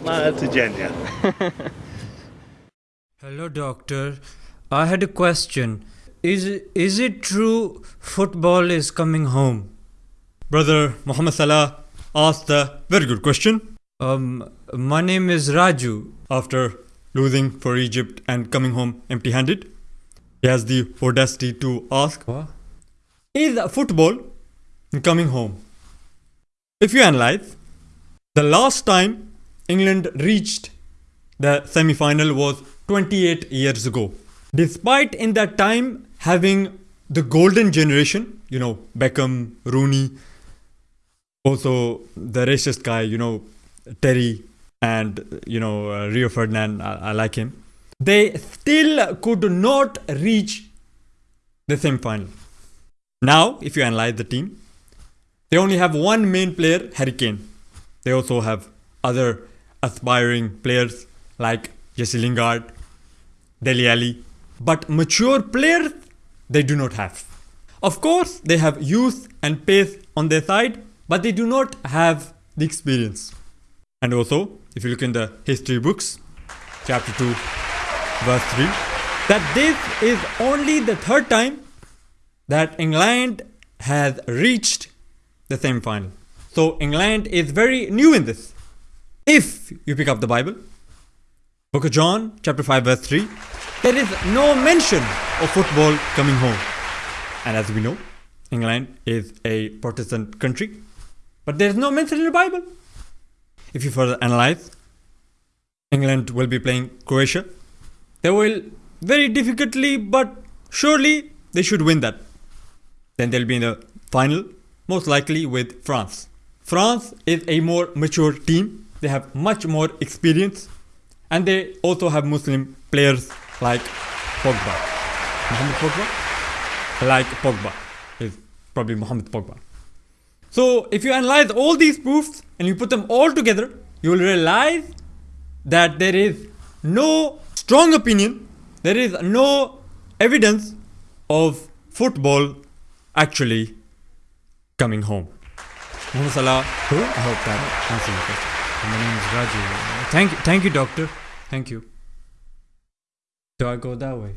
Smile to Jenya. Hello, doctor. I had a question. Is is it true football is coming home? Brother Muhammad Salah asked a very good question. Um, my name is Raju. After losing for Egypt and coming home empty handed, he has the audacity to ask, What? Is football coming home? If you analyze, the last time England reached the semi final was 28 years ago. Despite in that time having the golden generation, you know, Beckham, Rooney, also the racist guy, you know, Terry, and you know, uh, Rio Ferdinand, I, I like him. They still could not reach the semi final. Now, if you analyze the team, they only have one main player, Harry Kane. They also have other aspiring players like Jesse Lingard, Dele Alli, but mature players they do not have. Of course, they have youth and pace on their side, but they do not have the experience. And also, if you look in the history books, chapter 2, verse 3, that this is only the third time that England has reached the semi final. So England is very new in this. If you pick up the Bible, Book of John, chapter 5, verse 3, there is no mention of football coming home. And as we know, England is a Protestant country, but there is no mention in the Bible. If you further analyze, England will be playing Croatia. They will very difficultly, but surely they should win that. Then they'll be in the final, most likely with France. France is a more mature team. They have much more experience, and they also have Muslim players like Pogba. Mohamed Pogba? Like Pogba is probably Mohamed Pogba. So if you analyze all these proofs and you put them all together, you will realize that there is no strong opinion, there is no evidence of football actually coming home. Muhammad Salah? I hope that answers your question. My name is Raju. Thank you, thank you, doctor. Thank you. Do I go that way?